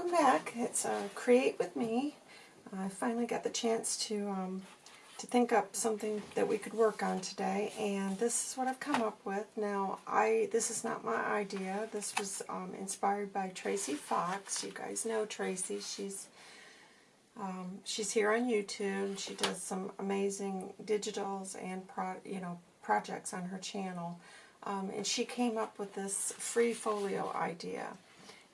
welcome back. It's uh, Create With Me. I finally got the chance to um, to think up something that we could work on today, and this is what I've come up with. Now, I this is not my idea. This was um, inspired by Tracy Fox. You guys know Tracy. She's um, she's here on YouTube. She does some amazing digitals and pro, you know projects on her channel. Um, and she came up with this free folio idea.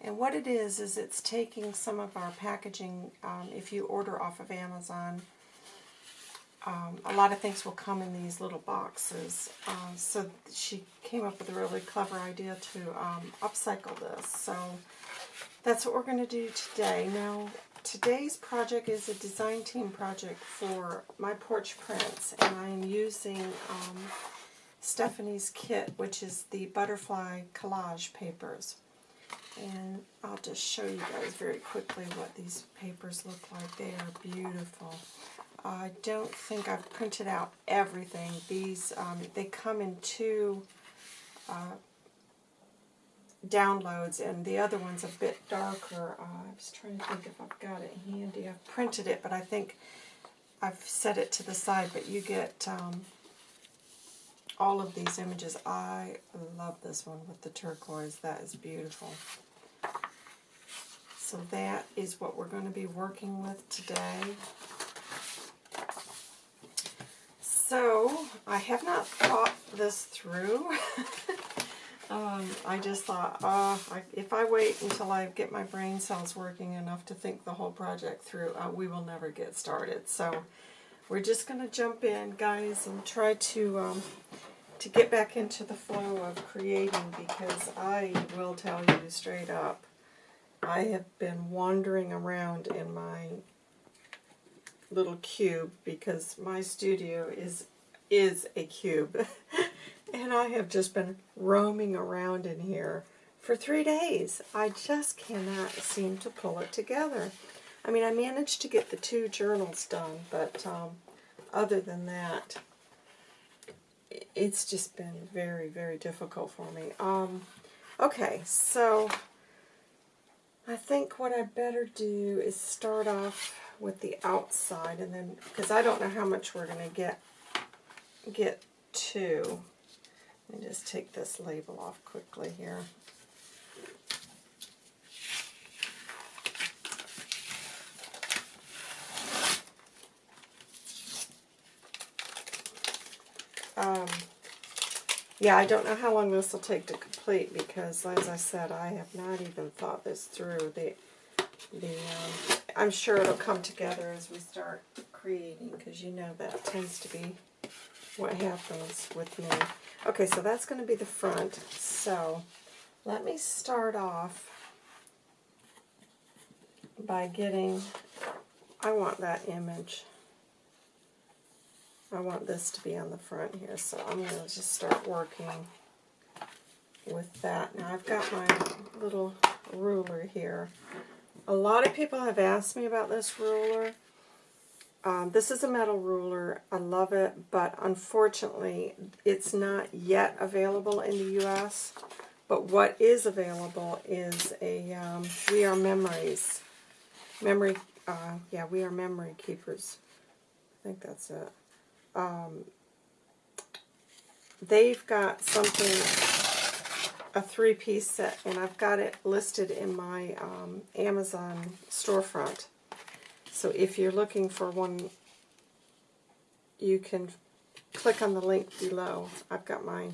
And what it is, is it's taking some of our packaging, um, if you order off of Amazon, um, a lot of things will come in these little boxes. Uh, so she came up with a really clever idea to um, upcycle this. So that's what we're going to do today. Now, today's project is a design team project for my porch prints, and I'm using um, Stephanie's kit, which is the butterfly collage papers. And I'll just show you guys very quickly what these papers look like. They are beautiful. I don't think I've printed out everything. These, um, they come in two uh, downloads, and the other one's a bit darker. Uh, I was trying to think if I've got it handy. I've printed it, but I think I've set it to the side, but you get um, all of these images. I love this one with the turquoise. That is beautiful. So that is what we're going to be working with today. So, I have not thought this through. um, I just thought, uh, I, if I wait until I get my brain cells working enough to think the whole project through, uh, we will never get started. So, we're just going to jump in, guys, and try to um, to get back into the flow of creating because I will tell you straight up, I have been wandering around in my little cube because my studio is is a cube and I have just been roaming around in here for three days. I just cannot seem to pull it together. I mean, I managed to get the two journals done, but um, other than that, it's just been very, very difficult for me. Um, okay, so I think what I better do is start off with the outside, and then, because I don't know how much we're going to get, get to. Let me just take this label off quickly here. Um, yeah, I don't know how long this will take to complete because, as I said, I have not even thought this through. The, the, um, I'm sure it'll come together as we start creating because you know that tends to be what happens with me. Okay, so that's going to be the front. So let me start off by getting, I want that image. I want this to be on the front here, so I'm going to just start working with that. Now I've got my little ruler here. A lot of people have asked me about this ruler. Um, this is a metal ruler. I love it, but unfortunately it's not yet available in the U.S. But what is available is a um, We Are Memories. Memory, uh, yeah, We Are Memory Keepers. I think that's it um, they've got something, a three-piece set, and I've got it listed in my um, Amazon storefront. So if you're looking for one, you can click on the link below. I've got my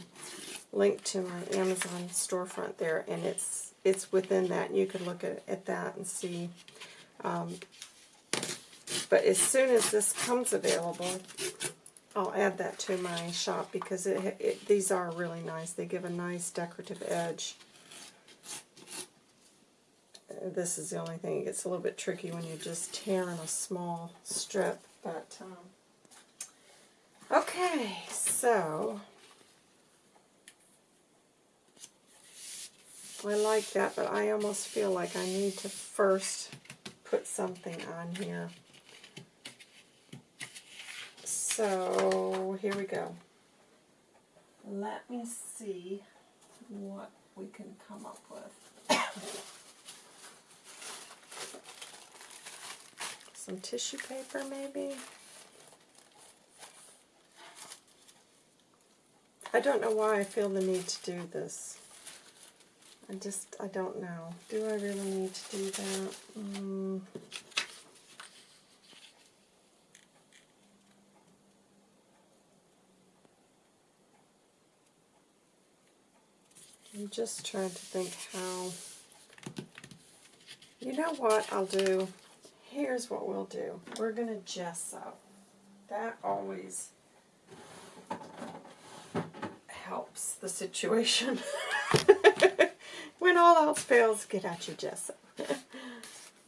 link to my Amazon storefront there, and it's it's within that. You can look at, at that and see. Um, but as soon as this comes available, I'll add that to my shop because it, it, these are really nice. They give a nice decorative edge. This is the only thing. It gets a little bit tricky when you're just tearing a small strip. But um, Okay, so I like that, but I almost feel like I need to first put something on here. So here we go. Let me see what we can come up with. some tissue paper maybe. I don't know why I feel the need to do this. I just, I don't know. Do I really need to do that? Mm. I'm just trying to think how. You know what I'll do? Here's what we'll do. We're going to gesso. That always helps the situation. when all else fails, get out your gesso.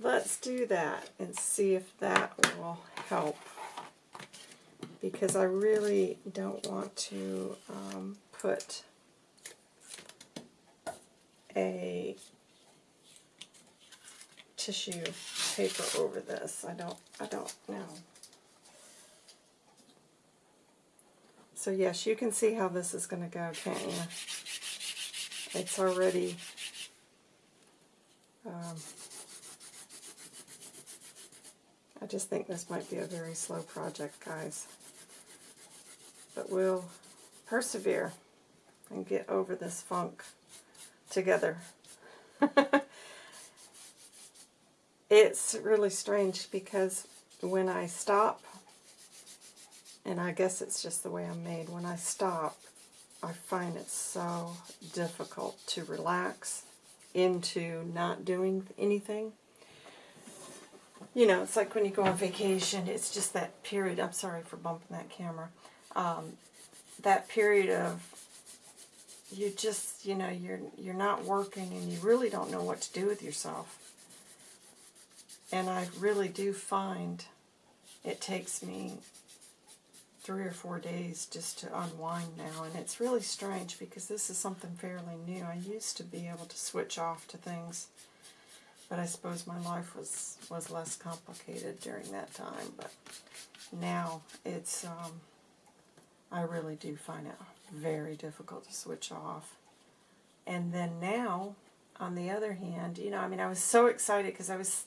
Let's do that and see if that will help. Because I really don't want to um, put a tissue paper over this. I don't I don't know. So yes, you can see how this is going to go, can't you? It's already um, I just think this might be a very slow project, guys. But we'll persevere and get over this funk together. it's really strange because when I stop, and I guess it's just the way I'm made, when I stop, I find it so difficult to relax into not doing anything. You know, it's like when you go on vacation, it's just that period, I'm sorry for bumping that camera, um, that period of you just, you know, you're you're not working and you really don't know what to do with yourself. And I really do find it takes me three or four days just to unwind now. And it's really strange because this is something fairly new. I used to be able to switch off to things, but I suppose my life was, was less complicated during that time. But now it's, um, I really do find it very difficult to switch off. And then now, on the other hand, you know, I mean, I was so excited because I was,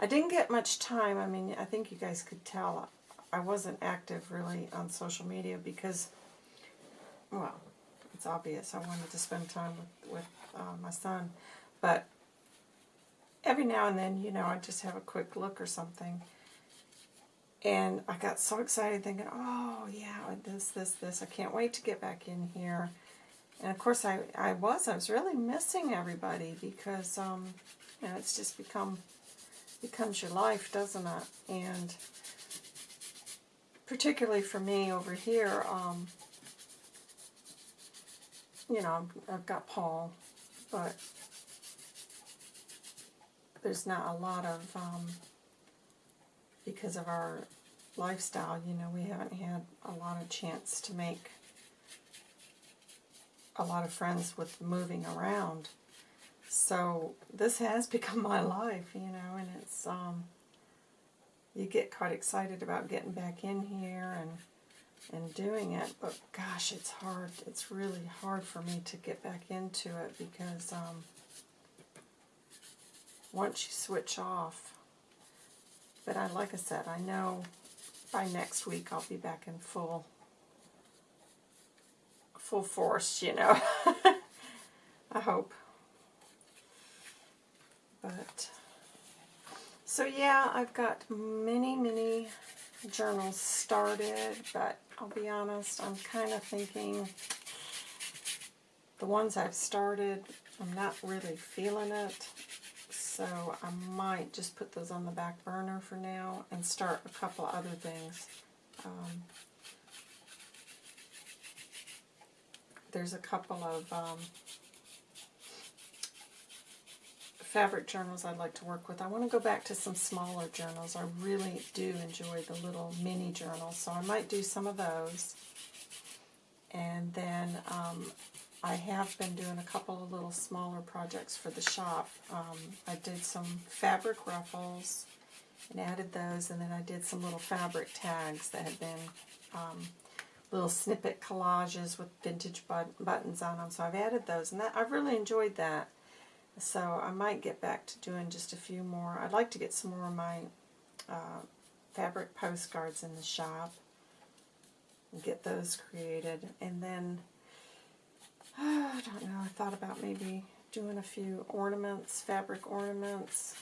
I didn't get much time. I mean, I think you guys could tell I wasn't active really on social media because, well, it's obvious. I wanted to spend time with, with uh, my son. But every now and then, you know, I just have a quick look or something. And I got so excited thinking, oh, yeah, this, this, this. I can't wait to get back in here. And of course, I, I was. I was really missing everybody because, um, you know, it's just become, becomes your life, doesn't it? And particularly for me over here, um, you know, I've got Paul, but there's not a lot of, um, because of our lifestyle, you know, we haven't had a lot of chance to make a lot of friends with moving around. So this has become my life, you know, and it's, um, you get quite excited about getting back in here and and doing it, but gosh, it's hard. It's really hard for me to get back into it because um, once you switch off, but I, like I said, I know by next week I'll be back in full, full force, you know. I hope. But so yeah, I've got many, many journals started, but I'll be honest, I'm kind of thinking the ones I've started, I'm not really feeling it. So I might just put those on the back burner for now and start a couple other things. Um, there's a couple of um, fabric journals I'd like to work with. I want to go back to some smaller journals. I really do enjoy the little mini journals, so I might do some of those. And then um, I have been doing a couple of little smaller projects for the shop. Um, I did some fabric ruffles and added those, and then I did some little fabric tags that had been um, little snippet collages with vintage but buttons on them. So I've added those, and that I've really enjoyed that. So I might get back to doing just a few more. I'd like to get some more of my uh, fabric postcards in the shop and get those created. And then, I don't know, I thought about maybe doing a few ornaments, fabric ornaments.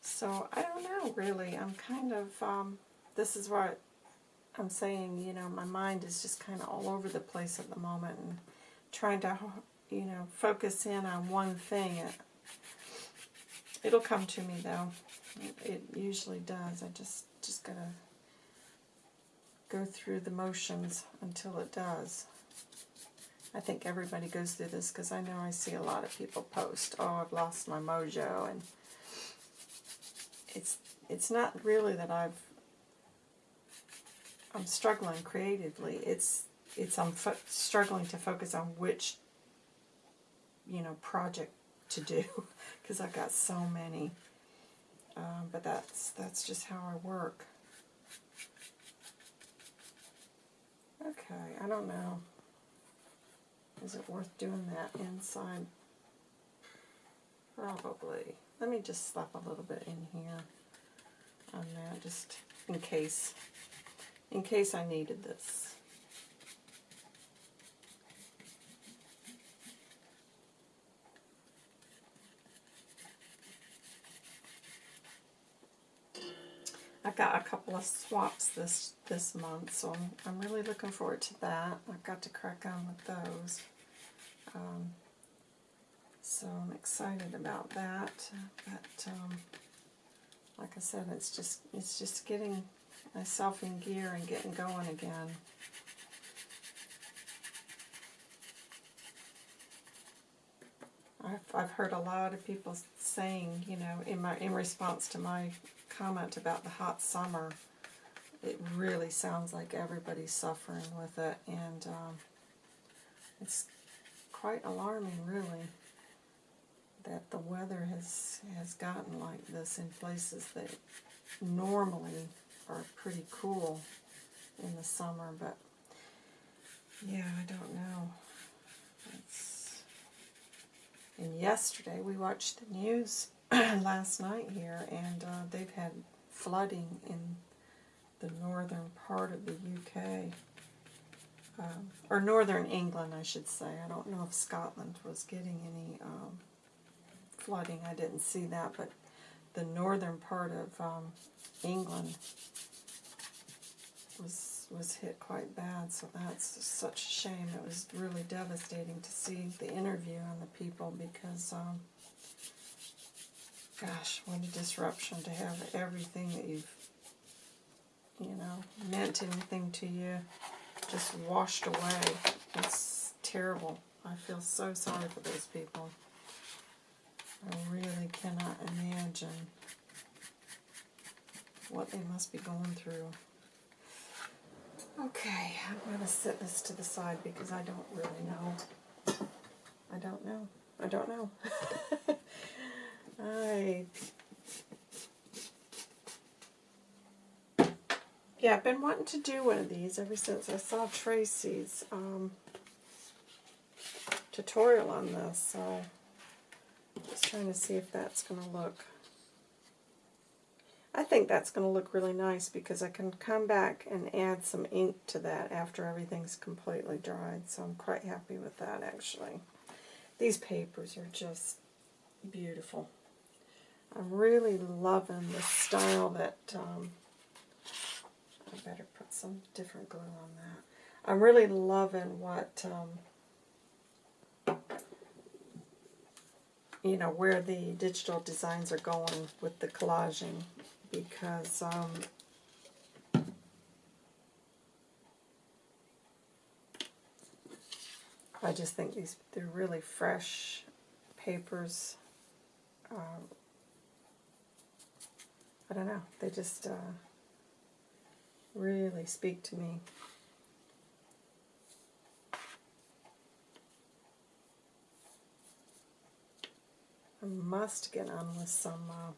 So I don't know, really. I'm kind of, um, this is what I'm saying, you know, my mind is just kind of all over the place at the moment and trying to, you know, focus in on one thing. It, it'll come to me, though. It, it usually does. I just, just gotta go through the motions until it does. I think everybody goes through this because I know I see a lot of people post, oh, I've lost my mojo, and it's it's not really that I've I'm struggling creatively. It's it's I'm struggling to focus on which you know project to do because I've got so many. Um, but that's that's just how I work. Okay, I don't know. Is it worth doing that inside? Probably. Let me just slap a little bit in here on that, just in case, in case I needed this. I've got a couple of swaps this this month, so I'm, I'm really looking forward to that. I've got to crack on with those. Um, so I'm excited about that. But um, like I said, it's just it's just getting myself in gear and getting going again. I've, I've heard a lot of people saying, you know, in my in response to my comment about the hot summer, it really sounds like everybody's suffering with it, and um, it's quite alarming, really, that the weather has has gotten like this in places that normally are pretty cool in the summer, but yeah, I don't know. It's, and yesterday we watched the news last night here, and uh, they've had flooding in the northern part of the UK. Um, or northern England, I should say. I don't know if Scotland was getting any um, flooding. I didn't see that, but the northern part of um, England was was hit quite bad. So that's such a shame. It was really devastating to see the interview and the people because, um, gosh, what a disruption to have everything that you've you know, meant anything to you just washed away. It's terrible. I feel so sorry for those people. I really cannot imagine what they must be going through. Okay, I'm going to set this to the side because I don't really know. I don't know. I don't know. I Yeah, I've been wanting to do one of these ever since I saw Tracy's um, tutorial on this, so just trying to see if that's going to look. I think that's going to look really nice because I can come back and add some ink to that after everything's completely dried, so I'm quite happy with that actually. These papers are just beautiful. I'm really loving the style that um, I better put some different glue on that. I'm really loving what, um, you know, where the digital designs are going with the collaging because um, I just think these they're really fresh papers. Um, I don't know, they just uh, really speak to me. I must get on with some uh,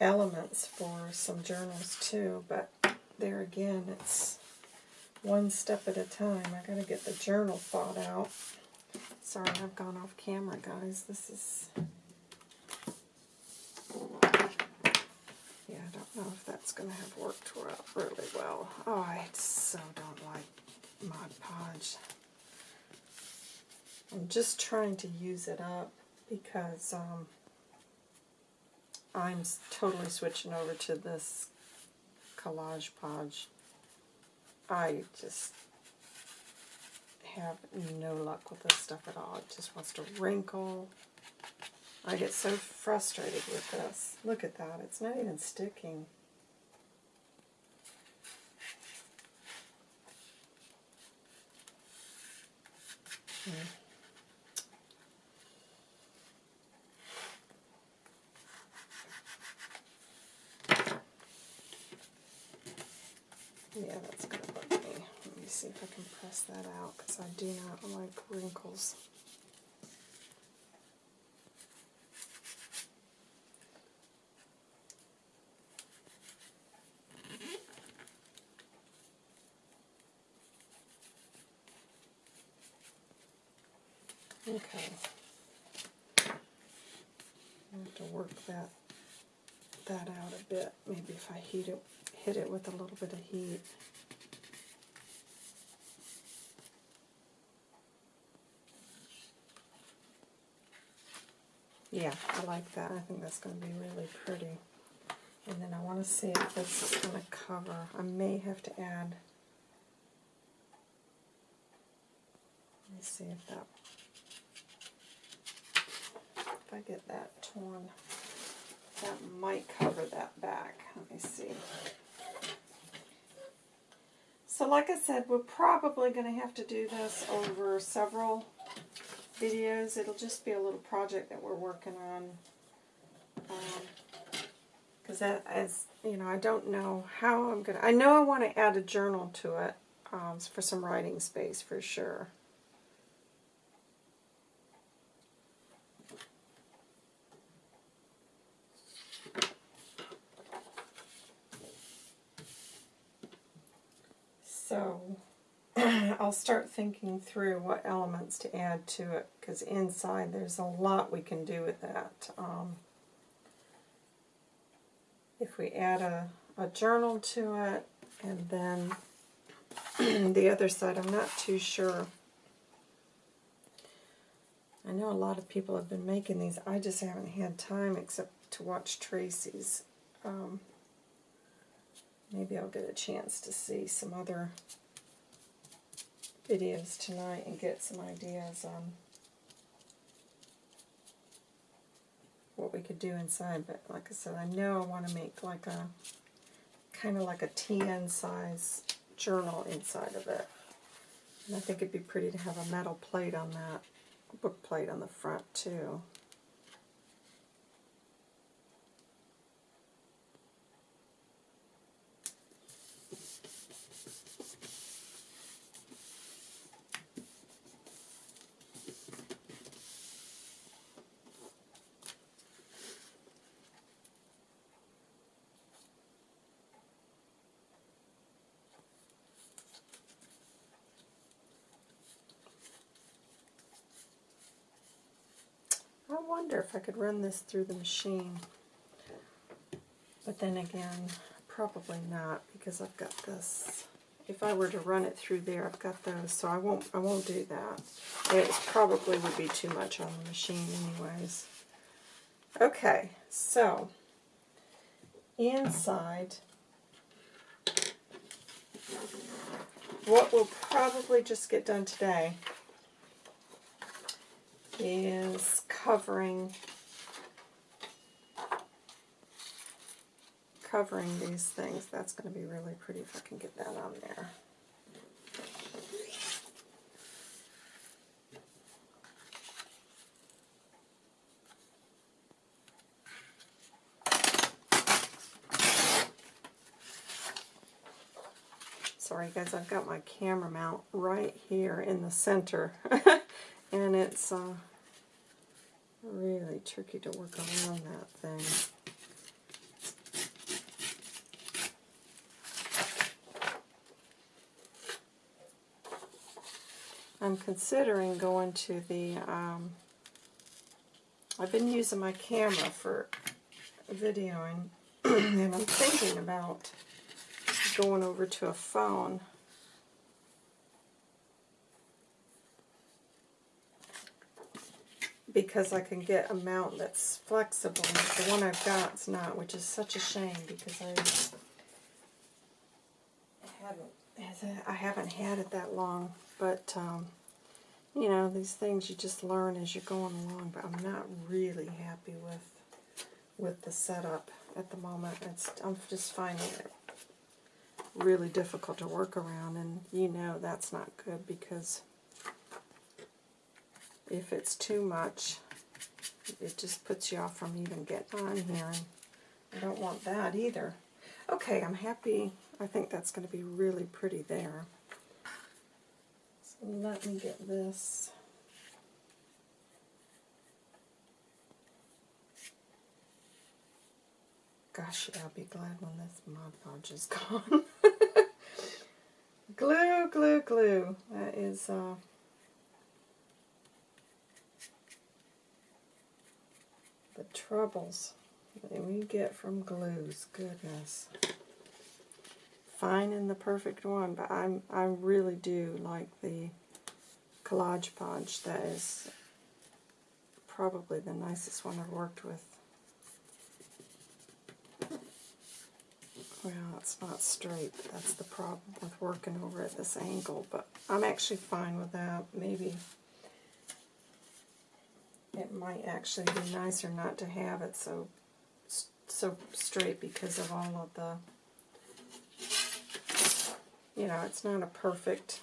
elements for some journals too, but there again, it's one step at a time. I gotta get the journal thought out. Sorry, I've gone off camera, guys. This is... Yeah, I don't know if that's going to have worked really well. Oh, I so don't like Mod Podge. I'm just trying to use it up because um, I'm totally switching over to this Collage Podge. I just have no luck with this stuff at all. It just wants to wrinkle. I get so frustrated with this. Look at that. It's not even sticking. Hmm. Yeah, that's going to bug me. Let me see if I can press that out because I do not like wrinkles. Okay. I have to work that that out a bit. Maybe if I heat it, hit it with a little bit of heat. Yeah, I like that. I think that's going to be really pretty. And then I want to see if this is going to cover. I may have to add. Let me see if that. If I get that torn, that might cover that back. Let me see. So like I said, we're probably going to have to do this over several videos. It'll just be a little project that we're working on. Because that, as you know, I don't know how I'm going to... I know I want to add a journal to it um, for some writing space for sure. So I'll start thinking through what elements to add to it because inside there's a lot we can do with that. Um, if we add a, a journal to it and then the other side, I'm not too sure. I know a lot of people have been making these. I just haven't had time except to watch Tracy's. Um, maybe I'll get a chance to see some other videos tonight and get some ideas on what we could do inside. But like I said, I know I want to make like a kind of like a TN size journal inside of it. And I think it'd be pretty to have a metal plate on that, book plate on the front too. I wonder if I could run this through the machine. But then again, probably not because I've got this. If I were to run it through there, I've got those, so I won't. I won't do that. It probably would be too much on the machine, anyways. Okay, so inside, what we'll probably just get done today is covering covering these things. That's going to be really pretty if I can get that on there. Sorry guys, I've got my camera mount right here in the center. and it's uh, really tricky to work around that thing. I'm considering going to the, um, I've been using my camera for videoing, and I'm thinking about going over to a phone. Because I can get a mount that's flexible. The one I've got is not, which is such a shame because I haven't, I haven't had it that long. But, um, you know, these things you just learn as you're going along. But I'm not really happy with with the setup at the moment. It's I'm just finding it really difficult to work around, and you know that's not good because if it's too much, it just puts you off from even getting on here, I don't want that either. Okay, I'm happy. I think that's going to be really pretty there. So let me get this. Gosh, I'll be glad when this Mod Podge is gone. glue, glue, glue. That is, uh, troubles that we get from glues. Goodness. Finding the perfect one, but I'm, I really do like the Collage Podge. That is probably the nicest one I've worked with. Well, it's not straight. That's the problem with working over at this angle, but I'm actually fine with that. Maybe it might actually be nicer not to have it so so straight because of all of the, you know, it's not a perfect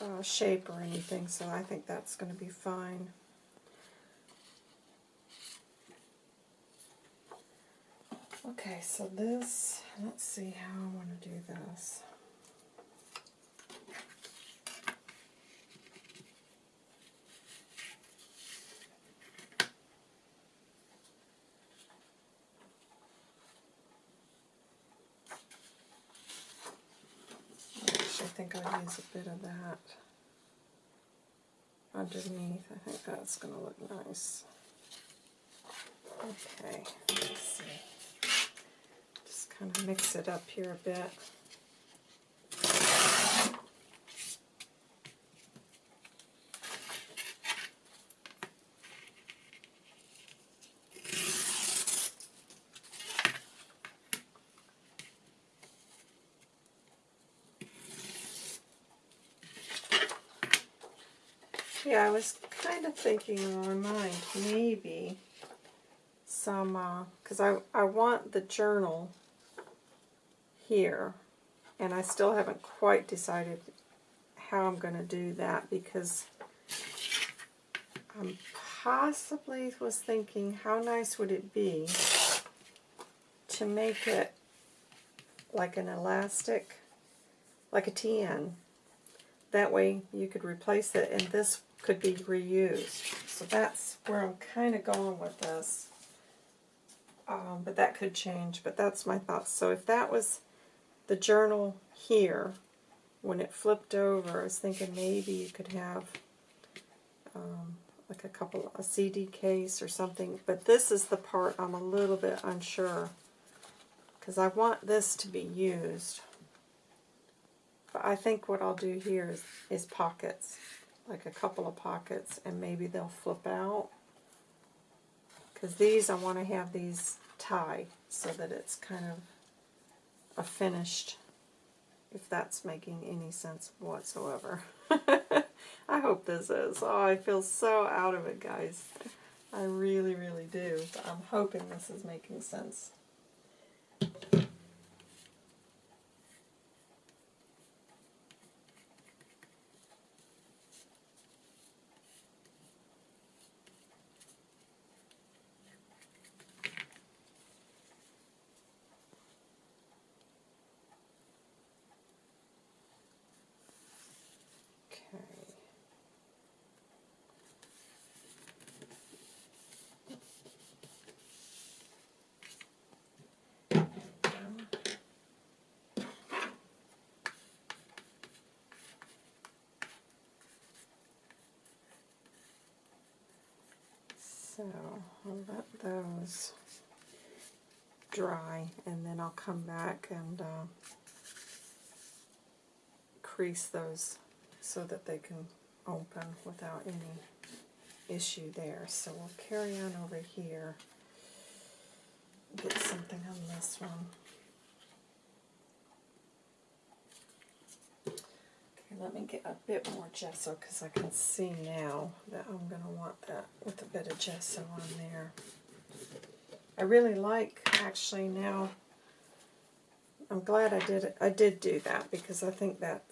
uh, shape or anything, so I think that's going to be fine. Okay, so this, let's see how I want to do this. Use a bit of that underneath. I think that's going to look nice. Okay, let's see Just kind of mix it up here a bit. Yeah, I was kind of thinking in my mind, maybe some, because uh, I, I want the journal here. And I still haven't quite decided how I'm going to do that because I possibly was thinking how nice would it be to make it like an elastic, like a TN. That way you could replace it and this could be reused. So that's where I'm kind of going with this. Um, but that could change, but that's my thoughts. So if that was the journal here, when it flipped over, I was thinking maybe you could have um, like a couple, a CD case or something. But this is the part I'm a little bit unsure because I want this to be used. But I think what I'll do here is, is pockets, like a couple of pockets, and maybe they'll flip out. Because these, I want to have these tie so that it's kind of a finished, if that's making any sense whatsoever. I hope this is. Oh, I feel so out of it, guys. I really, really do. But I'm hoping this is making sense. So I'll let those dry and then I'll come back and uh, crease those so that they can open without any issue there. So we'll carry on over here, get something on this one. Let me get a bit more gesso because I can see now that I'm going to want that with a bit of gesso on there. I really like actually now. I'm glad I did it. I did do that because I think that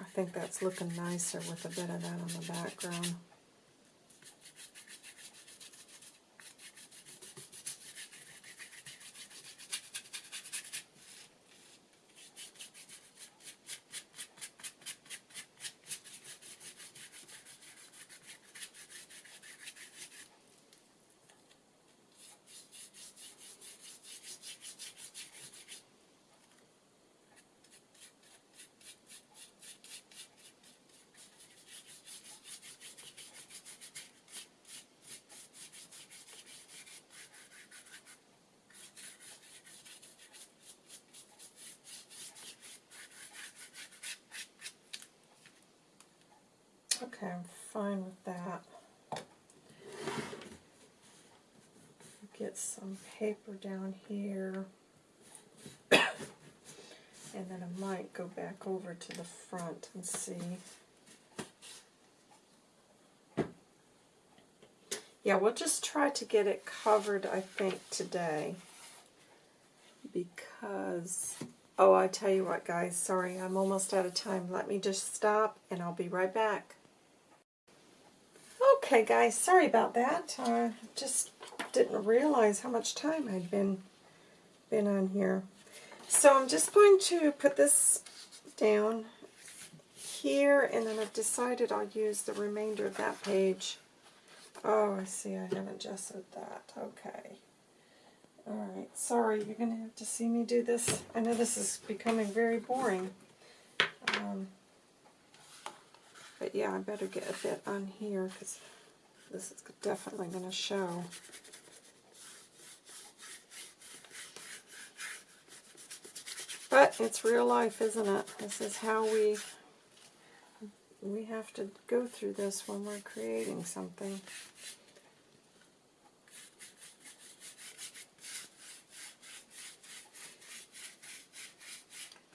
I think that's looking nicer with a bit of that on the background. Okay, I'm fine with that. Get some paper down here. and then I might go back over to the front and see. Yeah, we'll just try to get it covered, I think, today. Because, oh, I tell you what, guys, sorry, I'm almost out of time. Let me just stop, and I'll be right back. Okay, guys, sorry about that. I just didn't realize how much time I'd been been on here. So I'm just going to put this down here, and then I've decided I'll use the remainder of that page. Oh, I see, I haven't gessoed that. Okay. Alright, sorry, you're going to have to see me do this. I know this is becoming very boring. Um, but yeah, I better get a bit on here because this is definitely going to show. But it's real life, isn't it? This is how we we have to go through this when we're creating something.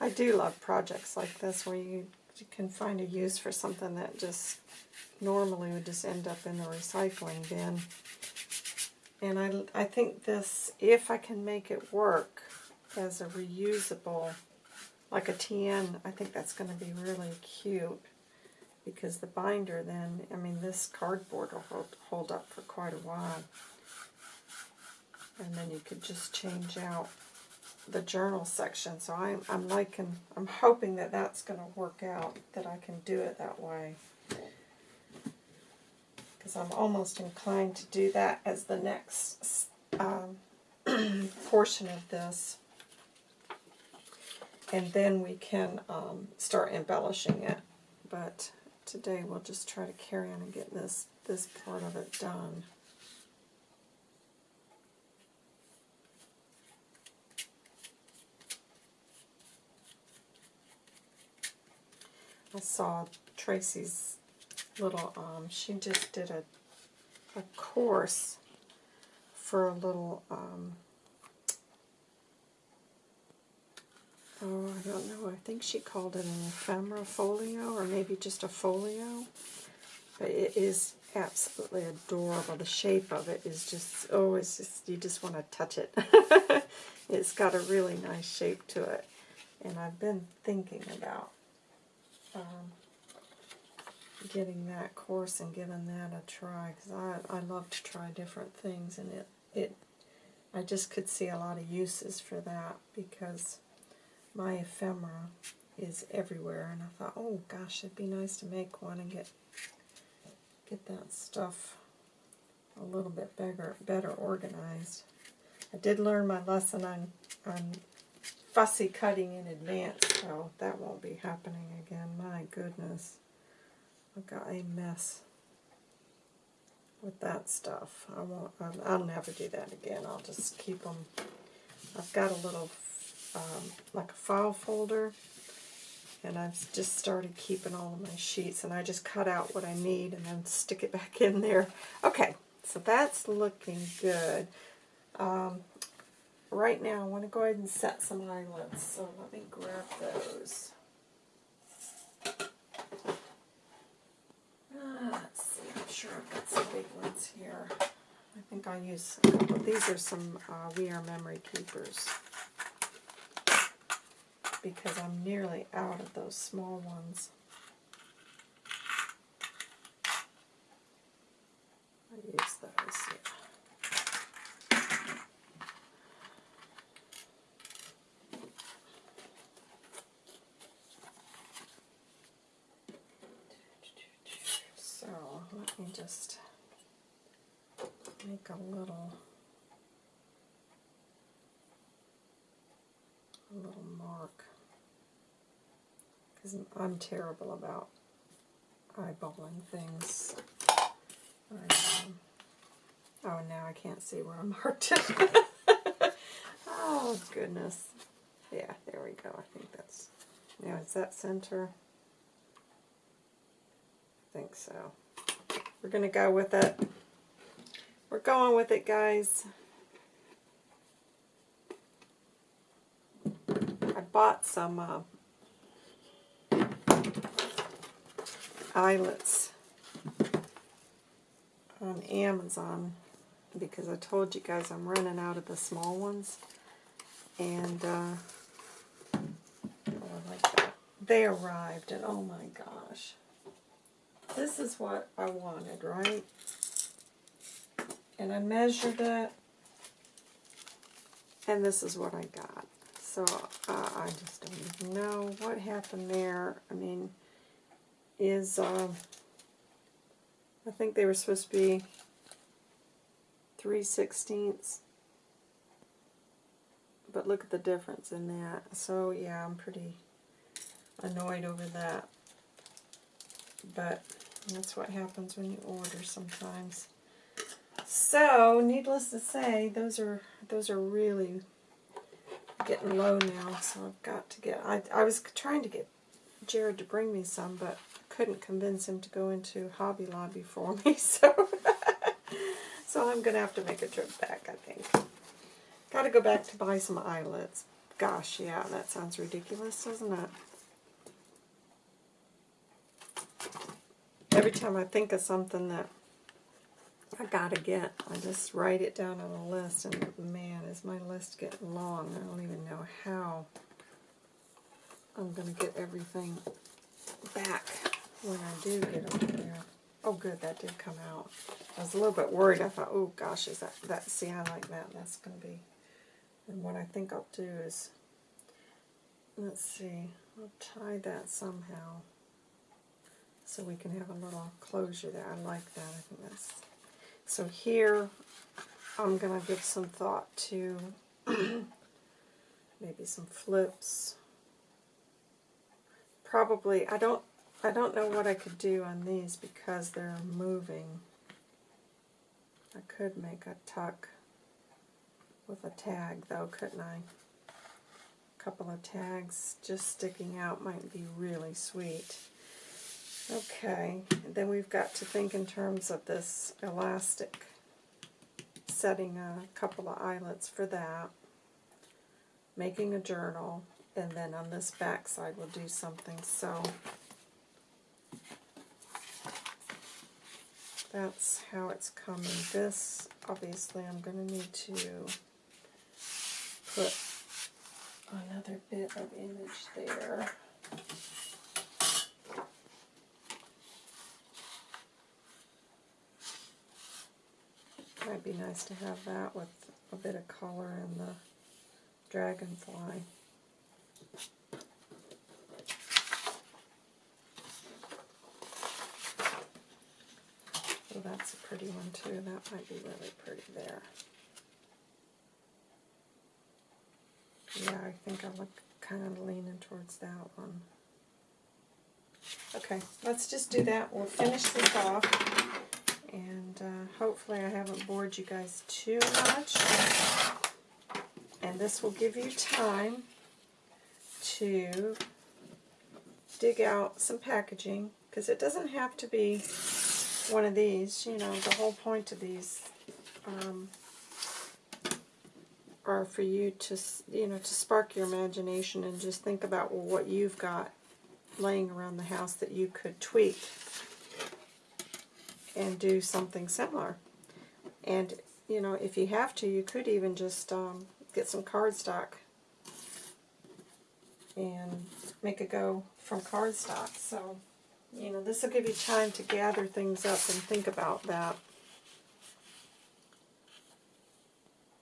I do love projects like this where you, you can find a use for something that just normally would just end up in the recycling bin. And I, I think this, if I can make it work as a reusable, like a TN, I think that's going to be really cute. Because the binder then, I mean, this cardboard will hold, hold up for quite a while. And then you could just change out the journal section. So I'm, I'm liking, I'm hoping that that's going to work out, that I can do it that way because I'm almost inclined to do that as the next um, portion of this. And then we can um, start embellishing it. But today we'll just try to carry on and get this, this part of it done. I saw Tracy's little, um, she just did a, a course for a little, um, oh, I don't know, I think she called it an ephemera folio, or maybe just a folio, but it is absolutely adorable. The shape of it is just, oh, it's just, you just want to touch it. it's got a really nice shape to it, and I've been thinking about um, getting that course and giving that a try because I, I love to try different things and it, it I just could see a lot of uses for that because my ephemera is everywhere and I thought oh gosh it'd be nice to make one and get get that stuff a little bit better better organized. I did learn my lesson on on fussy cutting in advance so that won't be happening again my goodness. I've got a mess with that stuff. I won't. I'll, never do that again. I'll just keep them. I've got a little, um, like a file folder, and I've just started keeping all of my sheets, and I just cut out what I need and then stick it back in there. Okay, so that's looking good. Um, right now, I want to go ahead and set some eyelets, so let me grab those. Ah, let's see, I'm sure I've got some big ones here. I think I'll use a couple. These are some uh, We Are Memory Keepers because I'm nearly out of those small ones. I use those, yeah. So let me just make a little a little mark because I'm terrible about eyeballing things. Um, oh, now I can't see where I marked it. oh, goodness. Yeah, there we go. I think that's... Now, is that center? I think so. We're going to go with it. We're going with it, guys. I bought some uh, eyelets on Amazon because I told you guys I'm running out of the small ones. And, uh, oh, like. They arrived, and oh my gosh. This is what I wanted, right? And I measured it, and this is what I got. So uh, I just don't even know what happened there. I mean, is, uh, I think they were supposed to be 3 sixteenths. But look at the difference in that. So yeah, I'm pretty annoyed over that. But that's what happens when you order sometimes. So, needless to say, those are those are really getting low now, so I've got to get I I was trying to get Jared to bring me some, but couldn't convince him to go into Hobby Lobby for me, so so I'm going to have to make a trip back, I think. Got to go back to buy some eyelets. Gosh, yeah, that sounds ridiculous, doesn't it? Every time I think of something that I gotta get, I just write it down on a list, and man, is my list getting long. I don't even know how I'm going to get everything back when I do get them there. Oh, good, that did come out. I was a little bit worried. I thought, oh gosh, is that, that see, I like that. That's going to be, and what I think I'll do is, let's see, I'll tie that somehow so we can have a little closure there. I like that. I think that's, so here I'm going to give some thought to maybe some flips. Probably, I don't I don't know what I could do on these because they're moving. I could make a tuck with a tag though, couldn't I? A couple of tags just sticking out might be really sweet. Okay, then we've got to think in terms of this elastic, setting a couple of eyelets for that, making a journal, and then on this back side we'll do something. So that's how it's coming. This, obviously, I'm going to need to put another bit of image there. Might be nice to have that with a bit of color in the dragonfly. That's a pretty one too. That might be really pretty there. Yeah, I think I look kind of leaning towards that one. Okay, let's just do that. We'll finish this off And uh, hopefully I haven't bored you guys too much. And this will give you time to dig out some packaging because it doesn't have to be one of these. You know, the whole point of these um, are for you to, you know, to spark your imagination and just think about what you've got laying around the house that you could tweak and do something similar. And, you know, if you have to, you could even just um, get some cardstock and make a go from cardstock. So, you know, this will give you time to gather things up and think about that.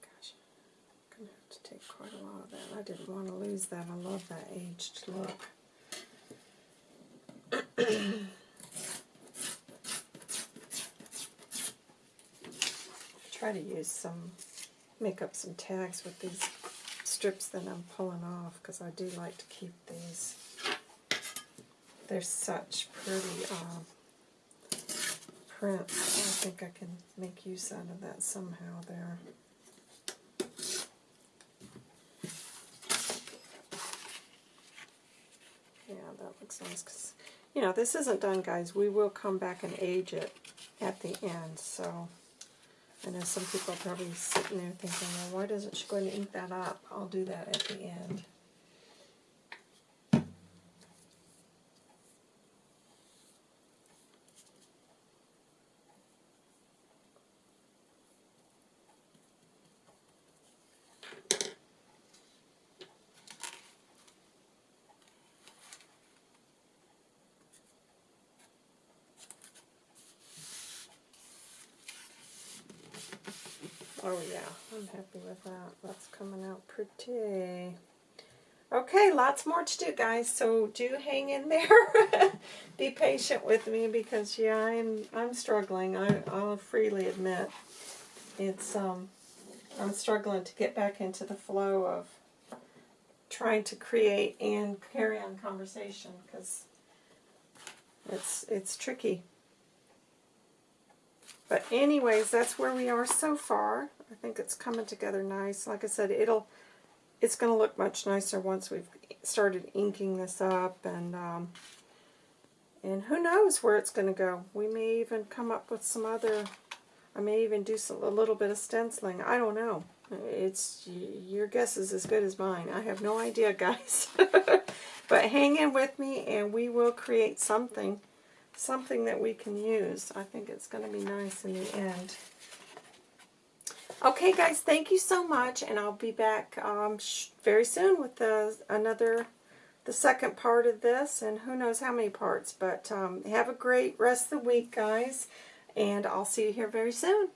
Gosh, I'm going to have to take quite a lot of that. I didn't want to lose that. I love that aged look. Try to use some, make up some tags with these strips that I'm pulling off because I do like to keep these. They're such pretty um, prints. I think I can make use out of that somehow there. Yeah, that looks nice because, you know, this isn't done, guys. We will come back and age it at the end, so... I know some people are probably sitting there thinking, well, why doesn't she go and ink that up? I'll do that at the end. Oh yeah, I'm happy with that. That's coming out pretty. Okay, lots more to do, guys. So do hang in there. Be patient with me because yeah, I'm I'm struggling. I, I'll freely admit it's um I'm struggling to get back into the flow of trying to create and carry on conversation because it's it's tricky. But anyways, that's where we are so far. I think it's coming together nice. Like I said, it'll it's going to look much nicer once we've started inking this up and um, and who knows where it's going to go. We may even come up with some other, I may even do some, a little bit of stenciling. I don't know. It's Your guess is as good as mine. I have no idea, guys. but hang in with me and we will create something something that we can use. I think it's going to be nice in the end. Okay, guys, thank you so much, and I'll be back um, very soon with the, another, the second part of this, and who knows how many parts, but um, have a great rest of the week, guys, and I'll see you here very soon.